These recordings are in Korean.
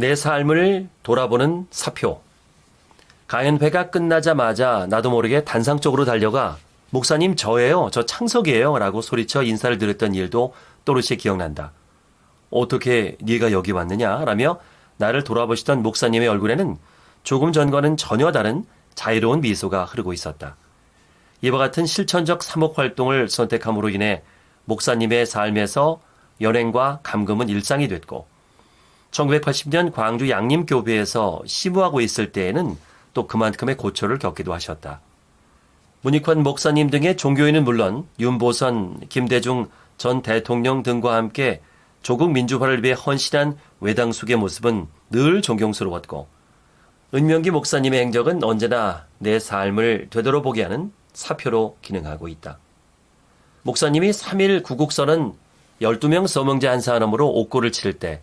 내 삶을 돌아보는 사표. 강연회가 끝나자마자 나도 모르게 단상쪽으로 달려가 목사님 저예요. 저 창석이에요. 라고 소리쳐 인사를 드렸던 일도 또렷이 기억난다. 어떻게 네가 여기 왔느냐? 라며 나를 돌아보시던 목사님의 얼굴에는 조금 전과는 전혀 다른 자유로운 미소가 흐르고 있었다. 이와 같은 실천적 사목 활동을 선택함으로 인해 목사님의 삶에서 연행과 감금은 일상이 됐고 1980년 광주 양림교회에서 시무하고 있을 때에는 또 그만큼의 고초를 겪기도 하셨다. 문익환 목사님 등의 종교인은 물론 윤보선, 김대중 전 대통령 등과 함께 조국 민주화를 위해 헌신한 외당숙의 모습은 늘 존경스러웠고 은명기 목사님의 행적은 언제나 내 삶을 되돌아보게 하는 사표로 기능하고 있다. 목사님이 3일 구국선은 12명 서명제 한 사람으로 옥고를 치를 때,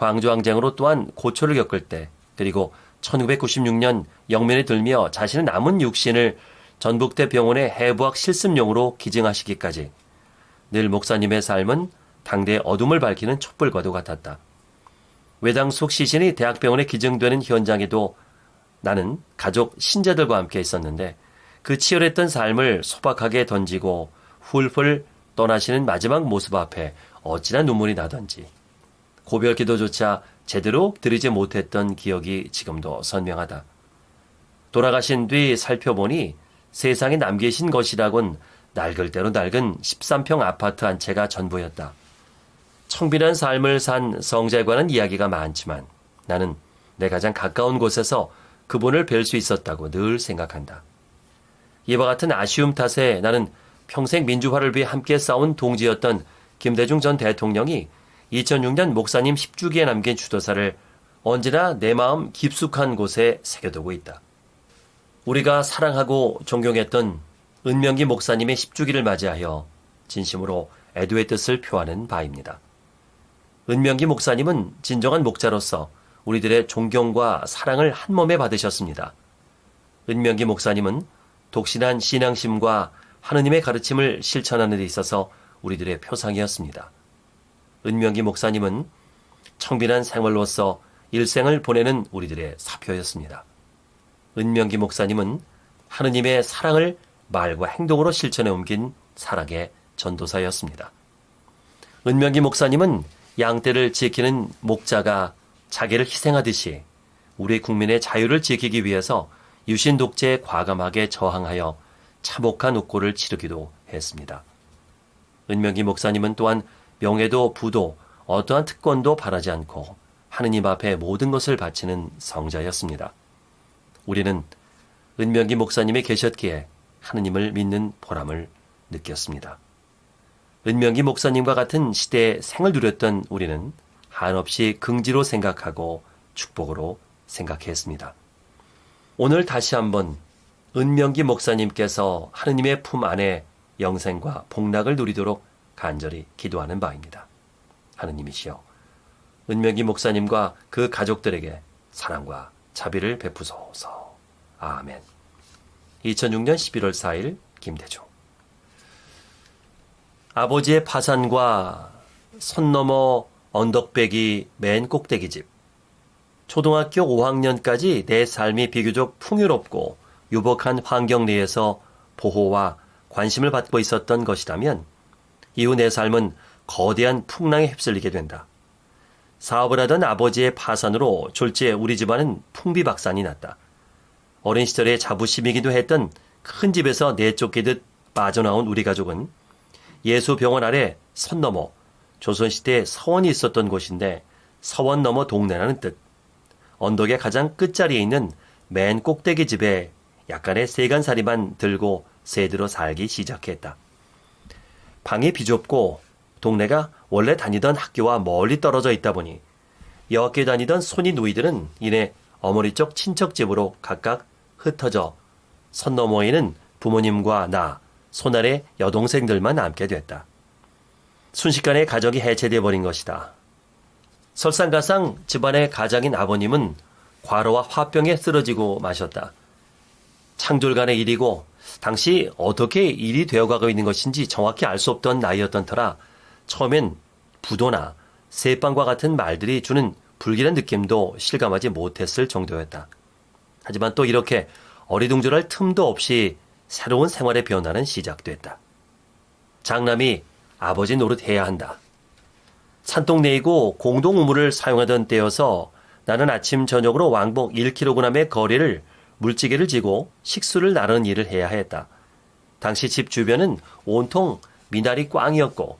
광주항쟁으로 또한 고초를 겪을 때, 그리고 1996년 영면에 들며 자신의 남은 육신을 전북대 병원의 해부학 실습용으로 기증하시기까지 늘 목사님의 삶은 당대의 어둠을 밝히는 촛불과도 같았다. 외당숙 시신이 대학병원에 기증되는 현장에도 나는 가족 신자들과 함께 있었는데 그 치열했던 삶을 소박하게 던지고 훌훌 떠나시는 마지막 모습 앞에 어찌나 눈물이 나던지 고별 기도조차 제대로 드리지 못했던 기억이 지금도 선명하다. 돌아가신 뒤 살펴보니 세상에 남기신 것이라곤 낡을 대로 낡은 13평 아파트 한 채가 전부였다. 청빈한 삶을 산 성재과는 이야기가 많지만 나는 내 가장 가까운 곳에서 그분을 뵐 수 있었다고 늘 생각한다. 이와 같은 아쉬움 탓에 나는 평생 민주화를 위해 함께 싸운 동지였던 김대중 전 대통령이 2006년 목사님 10주기에 남긴 주도사를 언제나 내 마음 깊숙한 곳에 새겨두고 있다. 우리가 사랑하고 존경했던 은명기 목사님의 10주기를 맞이하여 진심으로 애도의 뜻을 표하는 바입니다. 은명기 목사님은 진정한 목자로서 우리들의 존경과 사랑을 한 몸에 받으셨습니다. 은명기 목사님은 독신한 신앙심과 하느님의 가르침을 실천하는 데 있어서 우리들의 표상이었습니다. 은명기 목사님은 청빈한 생활로서 일생을 보내는 우리들의 사표였습니다. 은명기 목사님은 하느님의 사랑을 말과 행동으로 실천해 옮긴 사랑의 전도사였습니다. 은명기 목사님은 양떼를 지키는 목자가 자기를 희생하듯이 우리 국민의 자유를 지키기 위해서 유신 독재에 과감하게 저항하여 참혹한 uk고를 치르기도 했습니다. 은명기 목사님은 또한 명예도 부도 어떠한 특권도 바라지 않고 하느님 앞에 모든 것을 바치는 성자였습니다. 우리는 은명기 목사님이 계셨기에 하느님을 믿는 보람을 느꼈습니다. 은명기 목사님과 같은 시대에 생을 누렸던 우리는 한없이 긍지로 생각하고 축복으로 생각했습니다. 오늘 다시 한번 은명기 목사님께서 하느님의 품 안에 영생과 복락을 누리도록 간절히 기도하는 바입니다. 하느님이시여, 은명기 목사님과 그 가족들에게 사랑과 자비를 베푸소서. 아멘. 2006년 11월 4일 김대중 아버지의 파산과 선 넘어 언덕배기 맨 꼭대기집 초등학교 5학년까지 내 삶이 비교적 풍요롭고 유복한 환경 내에서 보호와 관심을 받고 있었던 것이라면 이후 내 삶은 거대한 풍랑에 휩쓸리게 된다. 사업을 하던 아버지의 파산으로 졸지에 우리 집안은 풍비박산이 났다. 어린 시절에 자부심이기도 했던 큰 집에서 내쫓기듯 빠져나온 우리 가족은 예수병원 아래 선 넘어 조선시대에 서원이 있었던 곳인데 서원 넘어 동네라는 뜻. 언덕의 가장 끝자리에 있는 맨 꼭대기 집에 약간의 세간살이만 들고 새들어 살기 시작했다. 방이 비좁고 동네가 원래 다니던 학교와 멀리 떨어져 있다 보니 여학교 다니던 손이 누이들은 이내 어머니 쪽 친척 집으로 각각 흩어져 선 너머에는 부모님과 나, 손아래 여동생들만 남게 됐다. 순식간에 가족이 해체돼 버린 것이다. 설상가상 집안의 가장인 아버님은 과로와 화병에 쓰러지고 마셨다. 창졸간의 일이고 당시 어떻게 일이 되어가고 있는 것인지 정확히 알 수 없던 나이였던 터라 처음엔 부도나 새빵과 같은 말들이 주는 불길한 느낌도 실감하지 못했을 정도였다. 하지만 또 이렇게 어리둥절할 틈도 없이 새로운 생활의 변화는 시작됐다. 장남이 아버지 노릇해야 한다. 산동 내이고 공동 우물을 사용하던 때여서 나는 아침 저녁으로 왕복 1kg의 거리를 물지개를 지고 식수를 나르는 일을 해야 했다. 당시 집 주변은 온통 미나리 꽝이었고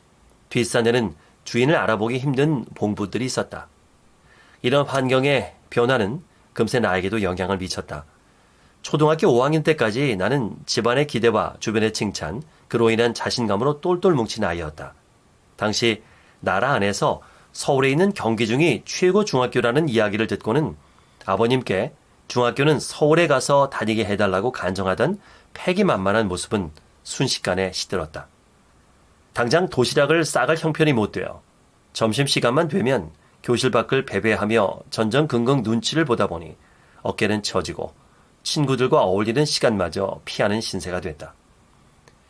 뒷산에는 주인을 알아보기 힘든 봉부들이 있었다. 이런 환경의 변화는 금세 나에게도 영향을 미쳤다. 초등학교 5학년 때까지 나는 집안의 기대와 주변의 칭찬, 그로 인한 자신감으로 똘똘 뭉친 아이였다. 당시 나라 안에서 서울에 있는 경기중이 최고 중학교라는 이야기를 듣고는 아버님께 중학교는 서울에 가서 다니게 해달라고 간청하던 패기만만한 모습은 순식간에 시들었다. 당장 도시락을 싸갈 형편이 못 되어 점심시간만 되면 교실 밖을 배배하며 전전긍긍 눈치를 보다 보니 어깨는 처지고 친구들과 어울리는 시간마저 피하는 신세가 됐다.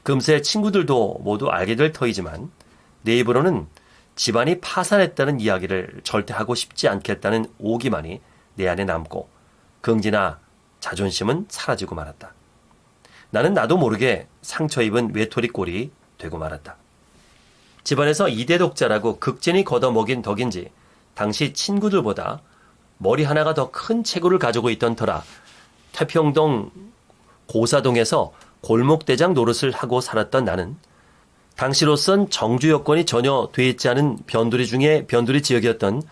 금세 친구들도 모두 알게 될 터이지만 내 입으로는 집안이 파산했다는 이야기를 절대 하고 싶지 않겠다는 오기만이 내 안에 남고 긍지나 자존심은 사라지고 말았다. 나는 나도 모르게 상처 입은 외톨이 꼴이 되고 말았다. 집안에서 이대 독자라고 극진히 걷어먹인 덕인지 당시 친구들보다 머리 하나가 더 큰 체구를 가지고 있던 터라 태평동 고사동에서 골목대장 노릇을 하고 살았던 나는 당시로선 정주 여건이 전혀 돼 있지 않은 변두리 중에 변두리 지역이었던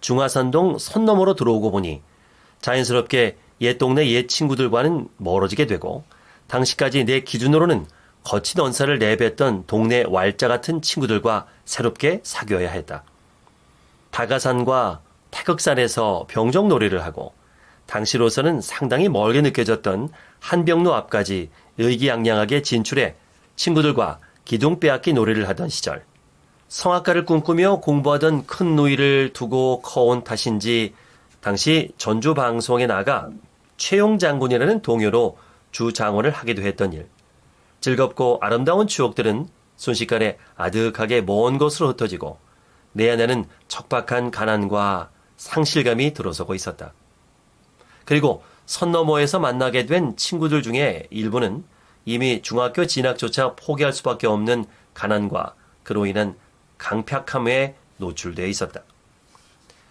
중화산동 선 너머로 들어오고 보니 자연스럽게 옛 동네 옛 친구들과는 멀어지게 되고 당시까지 내 기준으로는 거친 언사를 내뱉던 동네 왈자 같은 친구들과 새롭게 사귀어야 했다. 다가산과 태극산에서 병정놀이를 하고 당시로서는 상당히 멀게 느껴졌던 한병로 앞까지 의기양양하게 진출해 친구들과 기둥 빼앗기 놀이를 하던 시절 성악가를 꿈꾸며 공부하던 큰 누이를 두고 커온 탓인지 당시 전주 방송에 나가 최용 장군이라는 동요로 주 장원을 하기도 했던 일. 즐겁고 아름다운 추억들은 순식간에 아득하게 먼 곳으로 흩어지고 내 안에는 척박한 가난과 상실감이 들어서고 있었다. 그리고 선 너머에서 만나게 된 친구들 중에 일부는 이미 중학교 진학조차 포기할 수밖에 없는 가난과 그로 인한 강팍함에 노출되어 있었다.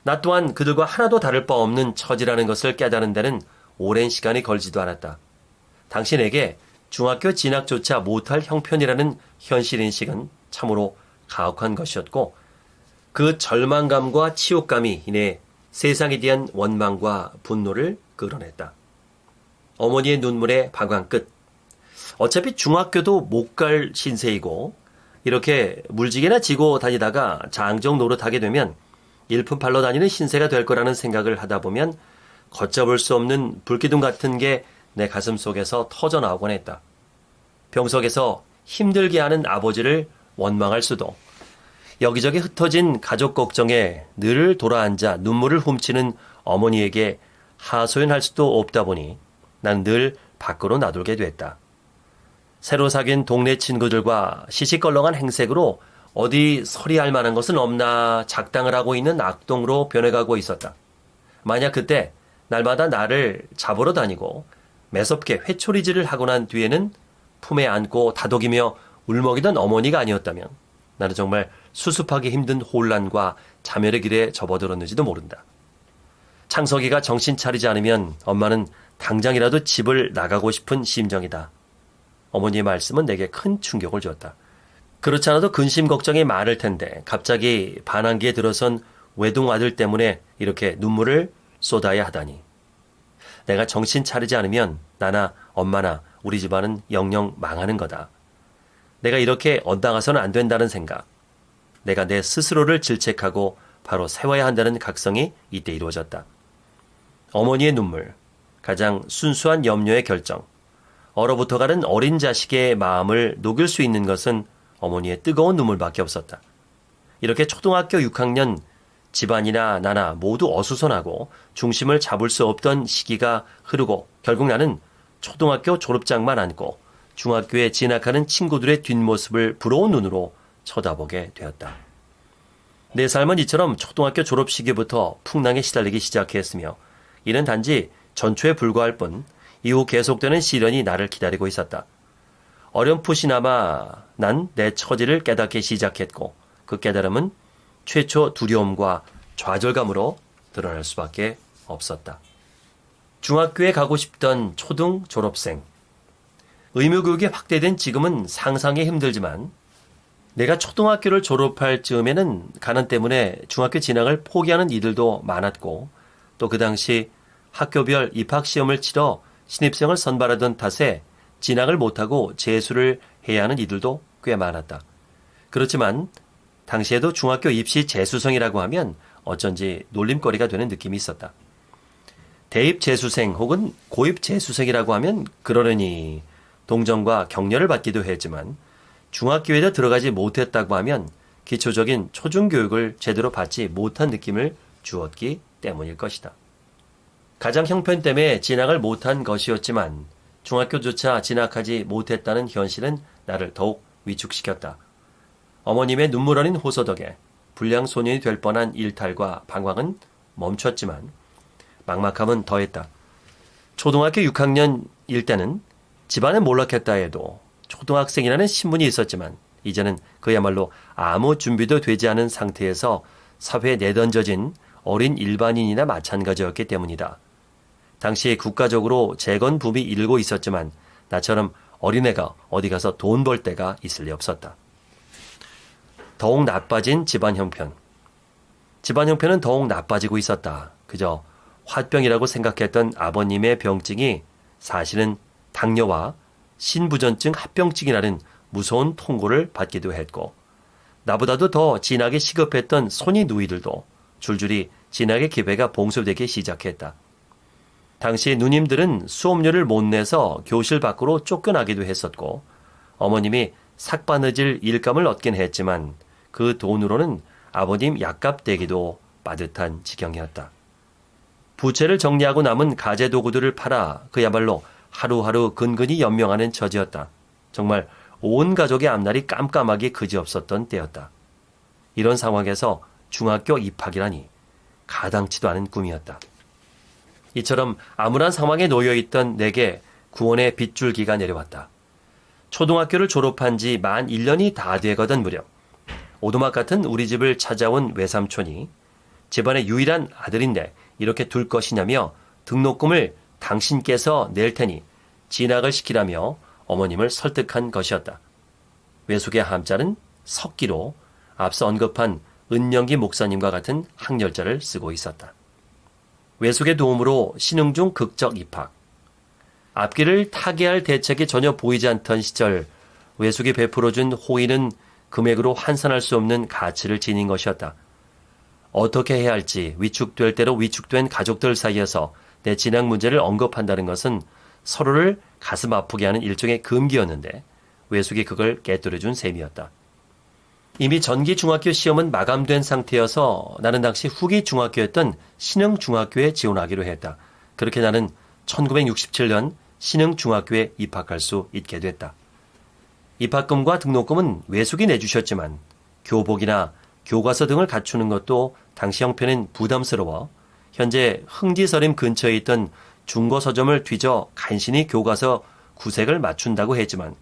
나 또한 그들과 하나도 다를 바 없는 처지라는 것을 깨달은 데는 오랜 시간이 걸지도 않았다. 당신에게 중학교 진학조차 못할 형편이라는 현실 인식은 참으로 가혹한 것이었고 그 절망감과 치욕감이 인해 세상에 대한 원망과 분노를 끌어냈다. 어머니의 눈물의 방황 끝. 어차피 중학교도 못 갈 신세이고 이렇게 물지개나 지고 다니다가 장정 노릇하게 되면 일품팔로 다니는 신세가 될 거라는 생각을 하다 보면 걷잡을 수 없는 불기둥 같은 게 내 가슴 속에서 터져 나오곤 했다. 병석에서 힘들게 하는 아버지를 원망할 수도 여기저기 흩어진 가족 걱정에 늘 돌아앉아 눈물을 훔치는 어머니에게 하소연할 수도 없다 보니 난 늘 밖으로 나돌게 됐다. 새로 사귄 동네 친구들과 시시껄렁한 행색으로 어디 서리할 만한 것은 없나 작당을 하고 있는 악동으로 변해가고 있었다. 만약 그때 날마다 나를 잡으러 다니고 매섭게 회초리질을 하고 난 뒤에는 품에 안고 다독이며 울먹이던 어머니가 아니었다면 나는 정말 수습하기 힘든 혼란과 자멸의 길에 접어들었는지도 모른다. 창석이가 정신 차리지 않으면 엄마는 당장이라도 집을 나가고 싶은 심정이다. 어머니의 말씀은 내게 큰 충격을 주었다. 그렇지 않아도 근심 걱정이 많을 텐데 갑자기 반항기에 들어선 외동 아들 때문에 이렇게 눈물을 쏟아야 하다니. 내가 정신 차리지 않으면 나나 엄마나 우리 집안은 영영 망하는 거다. 내가 이렇게 엇나가서는 안 된다는 생각. 내가 내 스스로를 질책하고 바로 세워야 한다는 각성이 이때 이루어졌다. 어머니의 눈물, 가장 순수한 염려의 결정, 얼어붙어가는 어린 자식의 마음을 녹일 수 있는 것은 어머니의 뜨거운 눈물밖에 없었다. 이렇게 초등학교 6학년 집안이나 나나 모두 어수선하고 중심을 잡을 수 없던 시기가 흐르고 결국 나는 초등학교 졸업장만 안고 중학교에 진학하는 친구들의 뒷모습을 부러운 눈으로 쳐다보게 되었다. 내 삶은 이처럼 초등학교 졸업 시기부터 풍랑에 시달리기 시작했으며 이는 단지 전초에 불과할 뿐 이후 계속되는 시련이 나를 기다리고 있었다. 어렴풋이나마 난 내 처지를 깨닫기 시작했고 그 깨달음은 최초 두려움과 좌절감으로 드러날 수밖에 없었다. 중학교에 가고 싶던 초등 졸업생. 의무교육이 확대된 지금은 상상이 힘들지만 내가 초등학교를 졸업할 즈음에는 가난 때문에 중학교 진학을 포기하는 이들도 많았고 또 그 당시 학교별 입학시험을 치러 신입생을 선발하던 탓에 진학을 못하고 재수를 해야 하는 이들도 꽤 많았다. 그렇지만 당시에도 중학교 입시 재수생이라고 하면 어쩐지 놀림거리가 되는 느낌이 있었다. 대입 재수생 혹은 고입 재수생이라고 하면 그러려니 동정과 격려를 받기도 했지만 중학교에도 들어가지 못했다고 하면 기초적인 초중교육을 제대로 받지 못한 느낌을 주었기 때문일 것이다. 가장 형편 때문에 진학을 못한 것이었지만 중학교조차 진학하지 못했다는 현실은 나를 더욱 위축시켰다. 어머님의 눈물 어린 호소 덕에 불량 소년이 될 뻔한 일탈과 방황은 멈췄지만 막막함은 더했다. 초등학교 6학년일 때는 집안에 몰락했다 해도 초등학생이라는 신분이 있었지만 이제는 그야말로 아무 준비도 되지 않은 상태에서 사회에 내던져진 어린 일반인이나 마찬가지였기 때문이다. 당시 국가적으로 재건 붐이 일고 있었지만 나처럼 어린애가 어디 가서 돈벌 데가 있을 리 없었다. 더욱 나빠진 집안 형편. 집안 형편은 더욱 나빠지고 있었다. 그저 화병이라고 생각했던 아버님의 병증이 사실은 당뇨와 신부전증 합병증이라는 무서운 통고를 받기도 했고 나보다도 더 진하게 시급했던 손이 누이들도 줄줄이 진하게 기배가 봉쇄되기 시작했다. 당시 누님들은 수업료를 못 내서 교실 밖으로 쫓겨나기도 했었고 어머님이 삭바느질 일감을 얻긴 했지만 그 돈으로는 아버님 약값 대기도 빠듯한 지경이었다. 부채를 정리하고 남은 가재 도구들을 팔아 그야말로 하루하루 근근히 연명하는 처지였다. 정말 온 가족의 앞날이 깜깜하게 그지없었던 때였다. 이런 상황에서 중학교 입학이라니 가당치도 않은 꿈이었다. 이처럼 암울한 상황에 놓여 있던 내게 구원의 빗줄기가 내려왔다. 초등학교를 졸업한 지 만 1년이 다 되거든 무렵 오두막 같은 우리 집을 찾아온 외삼촌이 집안의 유일한 아들인데 이렇게 둘 것이냐며 등록금을 당신께서 낼 테니 진학을 시키라며 어머님을 설득한 것이었다. 외숙의 함자는 석기로 앞서 언급한 은영기 목사님과 같은 학렬자를 쓰고 있었다. 외숙의 도움으로 신흥중 극적 입학. 앞길을 타개할 대책이 전혀 보이지 않던 시절 외숙이 베풀어준 호의는 금액으로 환산할 수 없는 가치를 지닌 것이었다. 어떻게 해야 할지 위축될 대로 위축된 가족들 사이에서 내 진학 문제를 언급한다는 것은 서로를 가슴 아프게 하는 일종의 금기였는데 외숙이 그걸 깨뜨려준 셈이었다. 이미 전기 중학교 시험은 마감된 상태여서 나는 당시 후기 중학교였던 신흥 중학교에 지원하기로 했다. 그렇게 나는 1967년 신흥 중학교에 입학할 수 있게 됐다. 입학금과 등록금은 외숙이 내주셨지만 교복이나 교과서 등을 갖추는 것도 당시 형편은 부담스러워 현재 흥지서림 근처에 있던 중고 서점을 뒤져 간신히 교과서 구색을 맞춘다고 했지만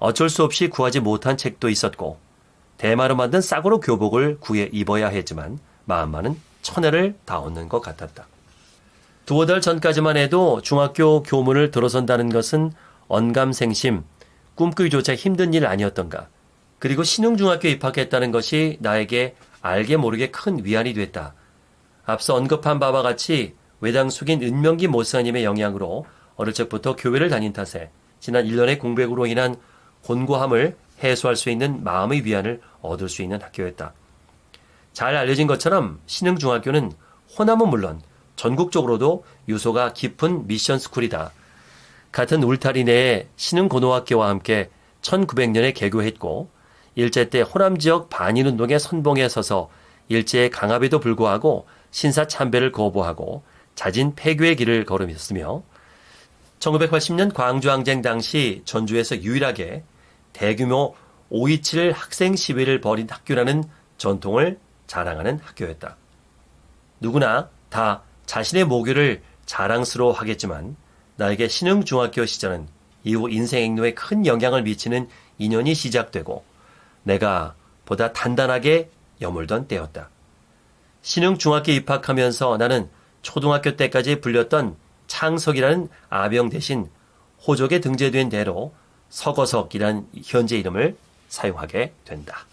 어쩔 수 없이 구하지 못한 책도 있었고 대마로 만든 싸구로 교복을 구해 입어야 했지만 마음만은 천혜를 다 얻는 것 같았다. 두어 달 전까지만 해도 중학교 교문을 들어선다는 것은 언감생심, 꿈꾸기조차 힘든 일 아니었던가. 그리고 신흥중학교 입학했다는 것이 나에게 알게 모르게 큰 위안이 됐다. 앞서 언급한 바와 같이 외당 숙인 은명기 모사님의 영향으로 어릴 적부터 교회를 다닌 탓에 지난 1년의 공백으로 인한 곤고함을 해소할 수 있는 마음의 위안을 얻을 수 있는 학교였다. 잘 알려진 것처럼 신흥중학교는 호남은 물론 전국적으로도 유소가 깊은 미션 스쿨이다. 같은 울타리 내에 신흥고등학교와 함께 1900년에 개교했고 일제 때 호남 지역 반일운동의 선봉에 서서 일제의 강압에도 불구하고 신사 참배를 거부하고 자진 폐교의 길을 걸으셨으며 1980년 광주항쟁 당시 전주에서 유일하게 대규모 5.27 학생 시위를 벌인 학교라는 전통을 자랑하는 학교였다. 누구나 다 자신의 모교를 자랑스러워 하겠지만 나에게 신흥중학교 시절은 이후 인생 행로에 큰 영향을 미치는 인연이 시작되고 내가 보다 단단하게 여물던 때였다. 신흥중학교 입학하면서 나는 초등학교 때까지 불렸던 창석이라는 아병 대신 호족에 등재된 대로 서거석이란 현재 이름을 사용하게 된다.